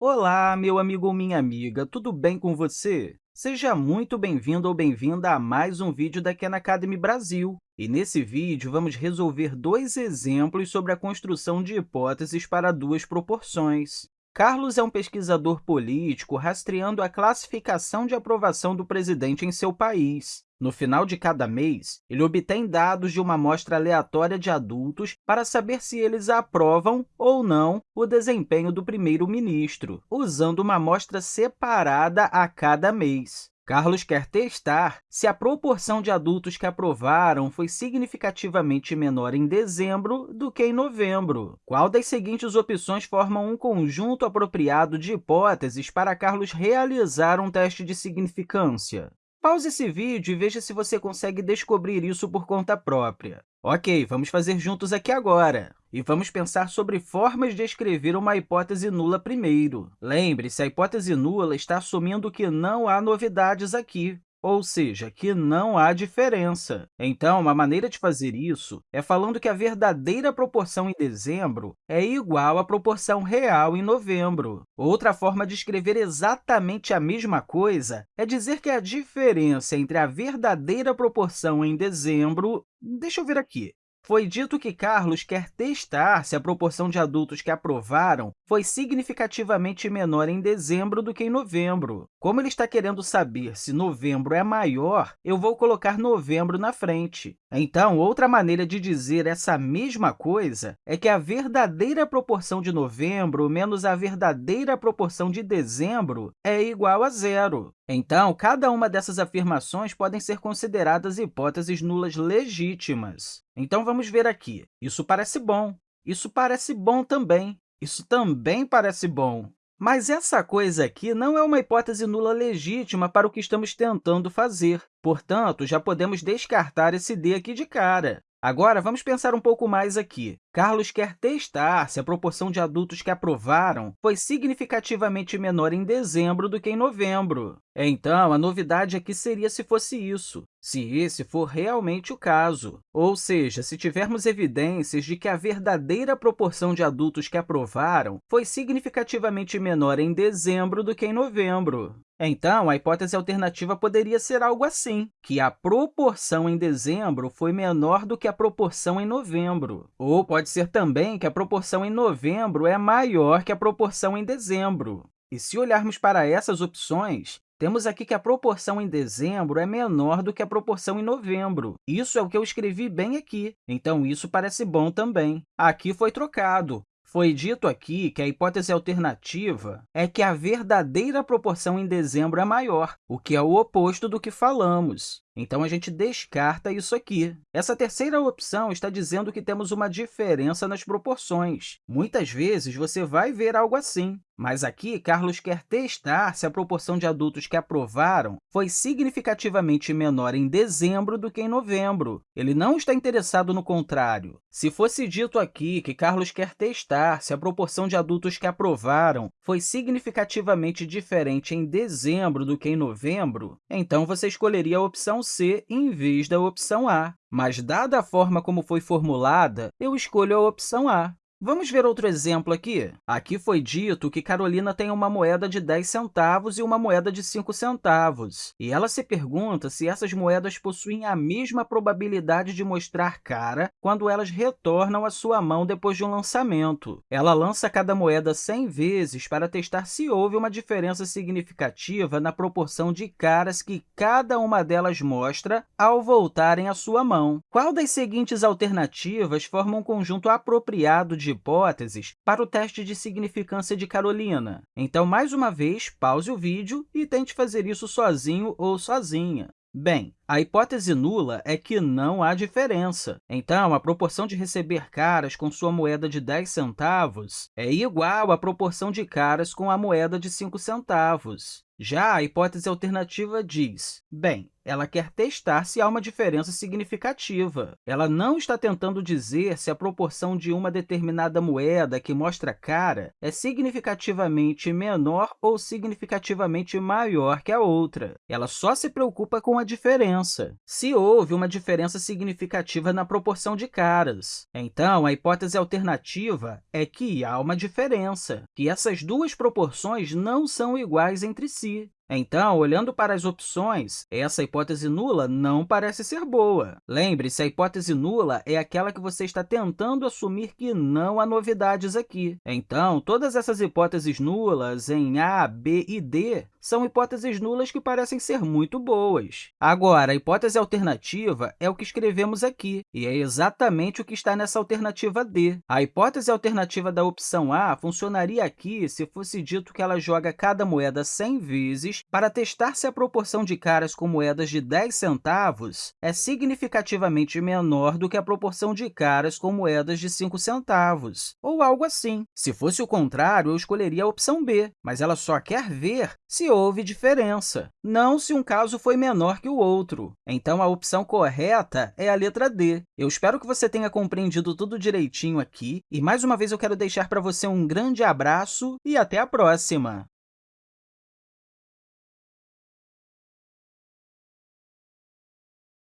Olá, meu amigo ou minha amiga, tudo bem com você? Seja muito bem-vindo ou bem-vinda a mais um vídeo da Khan Academy Brasil. E nesse vídeo, vamos resolver dois exemplos sobre a construção de hipóteses para duas proporções. Carlos é um pesquisador político rastreando a classificação de aprovação do presidente em seu país. No final de cada mês, ele obtém dados de uma amostra aleatória de adultos para saber se eles aprovam ou não o desempenho do primeiro-ministro, usando uma amostra separada a cada mês. Carlos quer testar se a proporção de adultos que aprovaram foi significativamente menor em dezembro do que em novembro. Qual das seguintes opções forma um conjunto apropriado de hipóteses para Carlos realizar um teste de significância? Pause esse vídeo e veja se você consegue descobrir isso por conta própria. Ok, vamos fazer juntos aqui agora. E vamos pensar sobre formas de escrever uma hipótese nula primeiro. Lembre-se, a hipótese nula está assumindo que não há novidades aqui ou seja, que não há diferença. Então, uma maneira de fazer isso é falando que a verdadeira proporção em dezembro é igual à proporção real em novembro. Outra forma de escrever exatamente a mesma coisa é dizer que a diferença entre a verdadeira proporção em dezembro... Deixa eu ver aqui. Foi dito que Carlos quer testar se a proporção de adultos que aprovaram foi significativamente menor em dezembro do que em novembro. Como ele está querendo saber se novembro é maior, eu vou colocar novembro na frente. Então, outra maneira de dizer essa mesma coisa é que a verdadeira proporção de novembro menos a verdadeira proporção de dezembro é igual a zero. Então, cada uma dessas afirmações podem ser consideradas hipóteses nulas legítimas. Então, vamos ver aqui. Isso parece bom. Isso parece bom também. Isso também parece bom. Mas essa coisa aqui não é uma hipótese nula legítima para o que estamos tentando fazer. Portanto, já podemos descartar esse D aqui de cara. Agora, vamos pensar um pouco mais aqui. Carlos quer testar se a proporção de adultos que aprovaram foi significativamente menor em dezembro do que em novembro. Então, a novidade aqui seria se fosse isso, se esse for realmente o caso. Ou seja, se tivermos evidências de que a verdadeira proporção de adultos que aprovaram foi significativamente menor em dezembro do que em novembro. Então, a hipótese alternativa poderia ser algo assim, que a proporção em dezembro foi menor do que a proporção em novembro. Ou pode ser também que a proporção em novembro é maior que a proporção em dezembro. E se olharmos para essas opções, temos aqui que a proporção em dezembro é menor do que a proporção em novembro. Isso é o que eu escrevi bem aqui, então isso parece bom também. Aqui foi trocado. Foi dito aqui que a hipótese alternativa é que a verdadeira proporção em dezembro é maior, o que é o oposto do que falamos. Então, a gente descarta isso aqui. Essa terceira opção está dizendo que temos uma diferença nas proporções. Muitas vezes, você vai ver algo assim. Mas aqui, Carlos quer testar se a proporção de adultos que aprovaram foi significativamente menor em dezembro do que em novembro. Ele não está interessado no contrário. Se fosse dito aqui que Carlos quer testar se a proporção de adultos que aprovaram foi significativamente diferente em dezembro do que em novembro, então você escolheria a opção C em vez da opção A. Mas, dada a forma como foi formulada, eu escolho a opção A. Vamos ver outro exemplo aqui? Aqui foi dito que Carolina tem uma moeda de 10 centavos e uma moeda de 5 centavos. E ela se pergunta se essas moedas possuem a mesma probabilidade de mostrar cara quando elas retornam à sua mão depois de um lançamento. Ela lança cada moeda 100 vezes para testar se houve uma diferença significativa na proporção de caras que cada uma delas mostra ao voltarem à sua mão. Qual das seguintes alternativas forma um conjunto apropriado de de hipóteses para o teste de significância de Carolina. Então, mais uma vez, pause o vídeo e tente fazer isso sozinho ou sozinha. Bem, a hipótese nula é que não há diferença. Então, a proporção de receber caras com sua moeda de 10 centavos é igual à proporção de caras com a moeda de 5 centavos. Já a hipótese alternativa diz, bem, ela quer testar se há uma diferença significativa. Ela não está tentando dizer se a proporção de uma determinada moeda que mostra cara é significativamente menor ou significativamente maior que a outra. Ela só se preocupa com a diferença. Se houve uma diferença significativa na proporção de caras, então a hipótese alternativa é que há uma diferença, que essas duas proporções não são iguais entre si. Então, olhando para as opções, essa hipótese nula não parece ser boa. Lembre-se, a hipótese nula é aquela que você está tentando assumir que não há novidades aqui. Então, todas essas hipóteses nulas em A, B e D são hipóteses nulas que parecem ser muito boas. Agora, a hipótese alternativa é o que escrevemos aqui, e é exatamente o que está nessa alternativa D. A hipótese alternativa da opção A funcionaria aqui se fosse dito que ela joga cada moeda 100 vezes para testar se a proporção de caras com moedas de 10 centavos é significativamente menor do que a proporção de caras com moedas de 5 centavos, ou algo assim. Se fosse o contrário, eu escolheria a opção B, mas ela só quer ver houve diferença, não se um caso foi menor que o outro. Então, a opção correta é a letra D. Eu espero que você tenha compreendido tudo direitinho aqui, e mais uma vez eu quero deixar para você um grande abraço e até a próxima!